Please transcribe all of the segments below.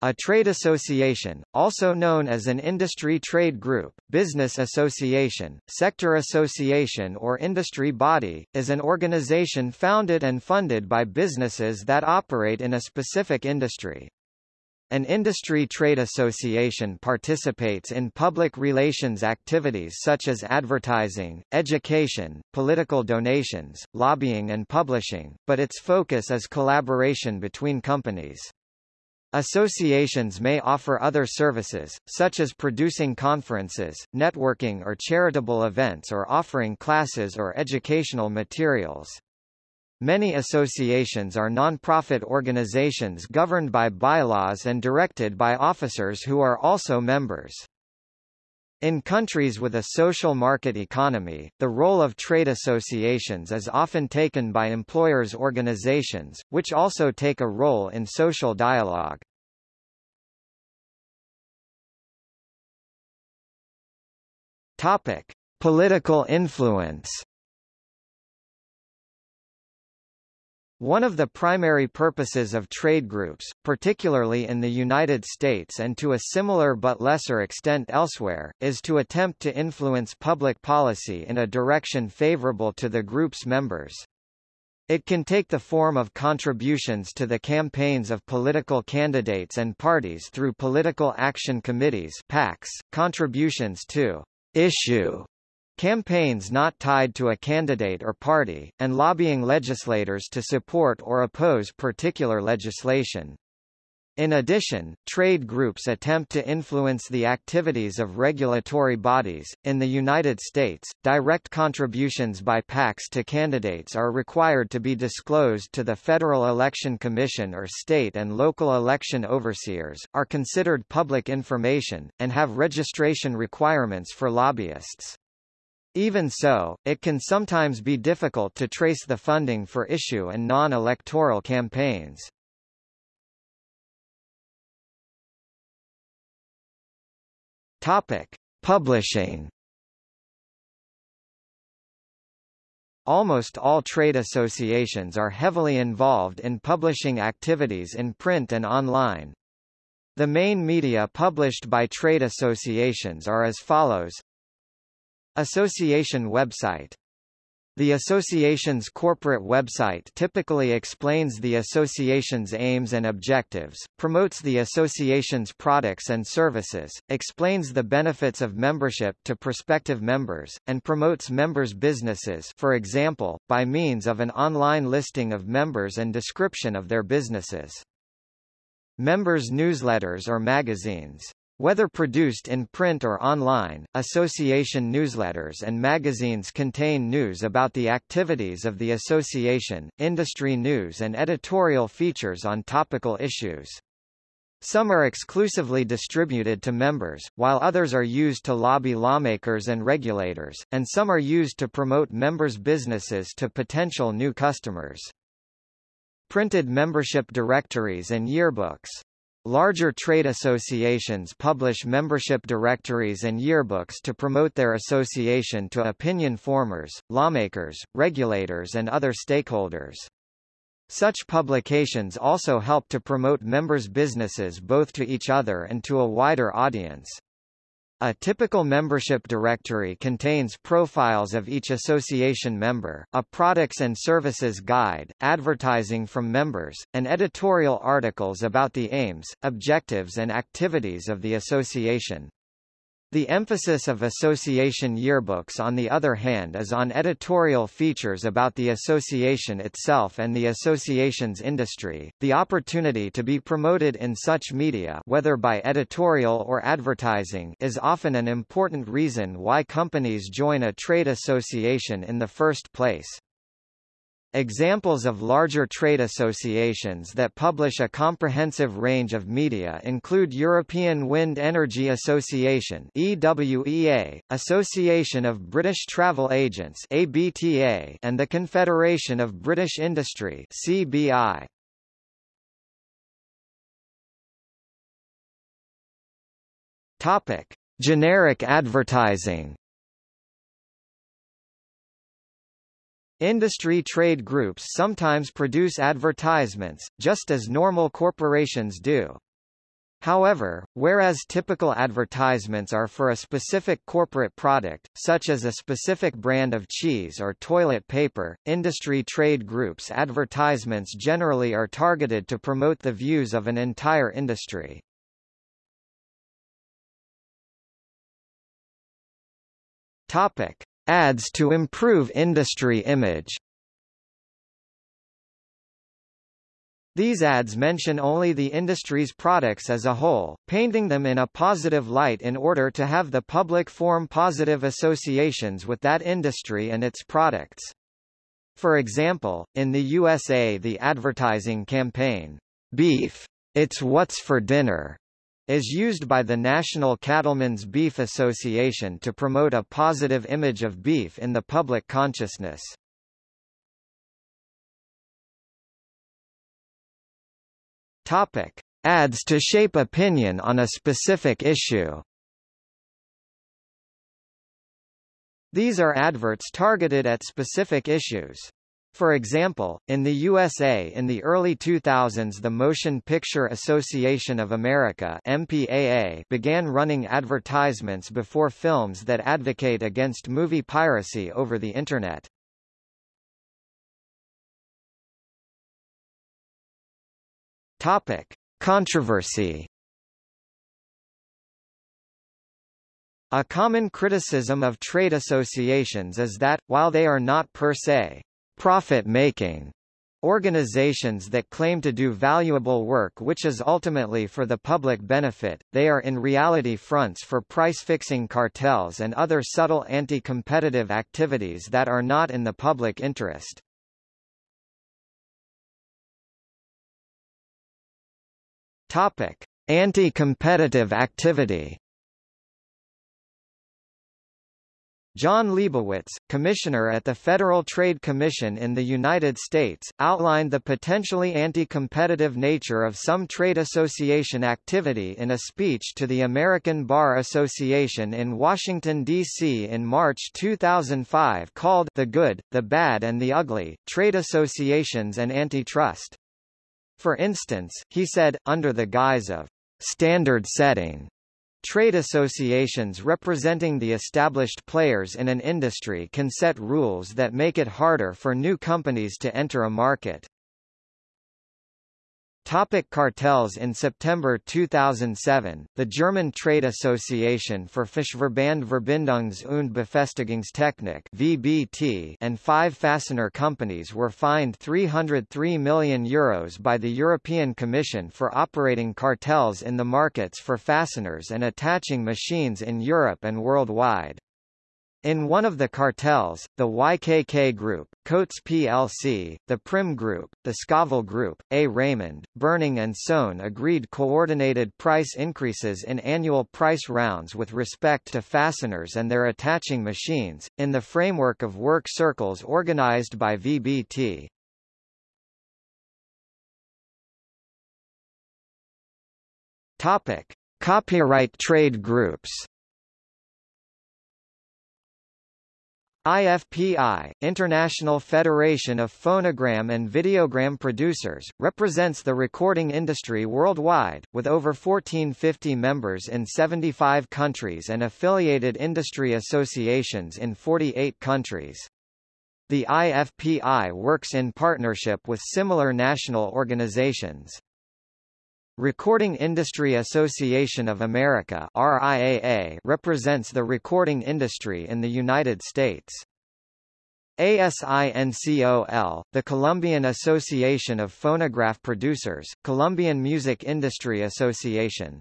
A trade association, also known as an industry trade group, business association, sector association or industry body, is an organization founded and funded by businesses that operate in a specific industry. An industry trade association participates in public relations activities such as advertising, education, political donations, lobbying and publishing, but its focus is collaboration between companies. Associations may offer other services, such as producing conferences, networking or charitable events or offering classes or educational materials. Many associations are non-profit organizations governed by bylaws and directed by officers who are also members. In countries with a social market economy, the role of trade associations is often taken by employers' organizations, which also take a role in social dialogue. Topic: Political influence. One of the primary purposes of trade groups, particularly in the United States and to a similar but lesser extent elsewhere, is to attempt to influence public policy in a direction favorable to the group's members. It can take the form of contributions to the campaigns of political candidates and parties through political action committees PACs, contributions to issue Campaigns not tied to a candidate or party, and lobbying legislators to support or oppose particular legislation. In addition, trade groups attempt to influence the activities of regulatory bodies. In the United States, direct contributions by PACs to candidates are required to be disclosed to the Federal Election Commission or state and local election overseers, are considered public information, and have registration requirements for lobbyists. Even so, it can sometimes be difficult to trace the funding for issue and non-electoral campaigns. Topic: Publishing. Almost all trade associations are heavily involved in publishing activities in print and online. The main media published by trade associations are as follows Association website the association's corporate website typically explains the association's aims and objectives, promotes the association's products and services, explains the benefits of membership to prospective members, and promotes members' businesses for example, by means of an online listing of members and description of their businesses. Members' newsletters or magazines whether produced in print or online, association newsletters and magazines contain news about the activities of the association, industry news and editorial features on topical issues. Some are exclusively distributed to members, while others are used to lobby lawmakers and regulators, and some are used to promote members' businesses to potential new customers. Printed membership directories and yearbooks Larger trade associations publish membership directories and yearbooks to promote their association to opinion formers, lawmakers, regulators and other stakeholders. Such publications also help to promote members' businesses both to each other and to a wider audience. A typical membership directory contains profiles of each association member, a products and services guide, advertising from members, and editorial articles about the aims, objectives and activities of the association. The emphasis of association yearbooks on the other hand is on editorial features about the association itself and the association's industry. The opportunity to be promoted in such media whether by editorial or advertising is often an important reason why companies join a trade association in the first place. Examples of larger trade associations that publish a comprehensive range of media include European Wind Energy Association EWEA, Association of British Travel Agents ABTA, and the Confederation of British Industry CBI. Topic: Generic advertising Industry trade groups sometimes produce advertisements, just as normal corporations do. However, whereas typical advertisements are for a specific corporate product, such as a specific brand of cheese or toilet paper, industry trade groups advertisements generally are targeted to promote the views of an entire industry. Topic: Ads to improve industry image. These ads mention only the industry's products as a whole, painting them in a positive light in order to have the public form positive associations with that industry and its products. For example, in the USA the advertising campaign, Beef, It's What's for Dinner, is used by the National Cattlemen's Beef Association to promote a positive image of beef in the public consciousness. Topic: Ads to shape opinion on a specific issue. These are adverts targeted at specific issues. For example, in the USA in the early 2000s the Motion Picture Association of America MPAA began running advertisements before films that advocate against movie piracy over the Internet. Topic: Controversy. A common criticism of trade associations is that, while they are not per se profit-making organizations that claim to do valuable work which is ultimately for the public benefit, they are in reality fronts for price-fixing cartels and other subtle anti-competitive activities that are not in the public interest. Anti-competitive activity. Jon Leibowitz, commissioner at the Federal Trade Commission in the United States, outlined the potentially anti-competitive nature of some trade association activity in a speech to the American Bar Association in Washington, D.C. in March 2005 called The Good, the Bad and the Ugly, Trade Associations and Antitrust. For instance, he said, under the guise of standard setting, Trade associations representing the established players in an industry can set rules that make it harder for new companies to enter a market. Topic cartels In September 2007, the German Trade Association for Fachverband Verbindungs- und Befestigungstechnik VBT and five fastener companies were fined €303 million Euros by the European Commission for operating cartels in the markets for fasteners and attaching machines in Europe and worldwide. In one of the cartels, the YKK Group, Coats plc, the Prym Group, the Scovill Group, A. Raymond, Berning and Sohn agreed coordinated price increases in annual price rounds with respect to fasteners and their attaching machines, in the framework of work circles organized by VBT. Topic. Copyright trade groups IFPI, International Federation of Phonogram and Videogram Producers, represents the recording industry worldwide, with over 1450 members in 75 countries and affiliated industry associations in 48 countries. The IFPI works in partnership with similar national organizations. Recording Industry Association of America RIAA represents the recording industry in the United States. ASINCOL, the Colombian Association of Phonograph Producers, Colombian Music Industry Association,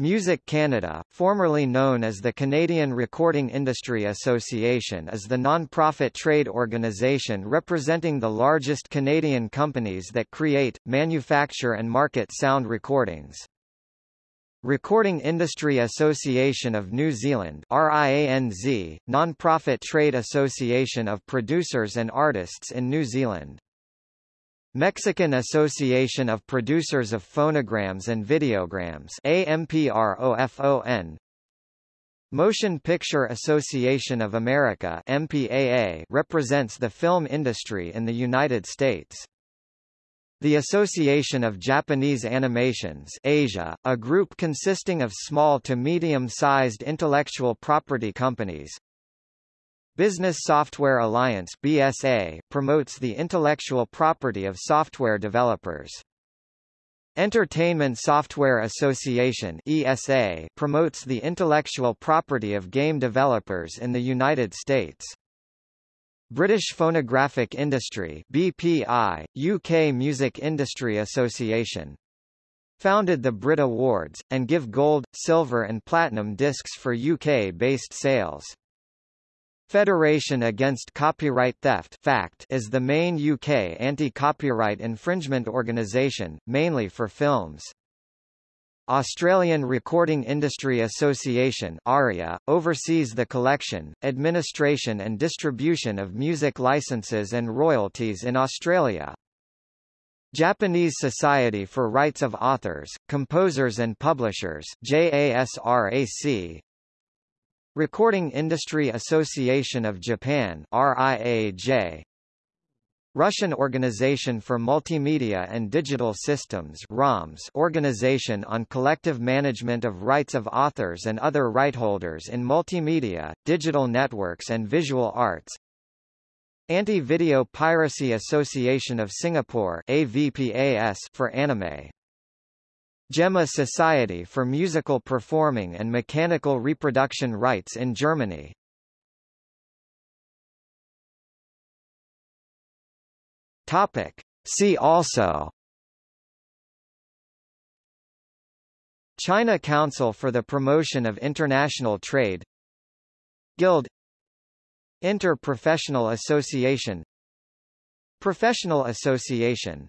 Music Canada, formerly known as the Canadian Recording Industry Association is the non-profit trade organization representing the largest Canadian companies that create, manufacture and market sound recordings. Recording Industry Association of New Zealand RIANZ, non-profit trade association of producers and artists in New Zealand. Mexican Association of Producers of Phonograms and Videograms AMPROFON Motion Picture Association of America MPAA represents the film industry in the United States. The Association of Japanese Animations Asia, a group consisting of small to medium-sized intellectual property companies. Business Software Alliance BSA, promotes the intellectual property of software developers. Entertainment Software Association ESA, promotes the intellectual property of game developers in the United States. British Phonographic Industry BPI, UK Music Industry Association. Founded the Brit Awards, and give gold, silver and platinum discs for UK-based sales. Federation Against Copyright Theft FACT is the main UK anti-copyright infringement organisation, mainly for films. Australian Recording Industry Association ARIA, oversees the collection, administration and distribution of music licenses and royalties in Australia. Japanese Society for Rights of Authors, Composers and Publishers JASRAC Recording Industry Association of Japan RIAJ Russian Organization for Multimedia and Digital Systems ROMS Organization on Collective Management of Rights of Authors and Other Rightholders in Multimedia, Digital Networks and Visual Arts. Anti-Video Piracy Association of Singapore AVPAS for anime GEMA Society for Musical Performing and Mechanical Reproduction Rights in Germany. Topic. See also. China Council for the Promotion of International Trade. Guild. Inter-Professional Association. Professional Association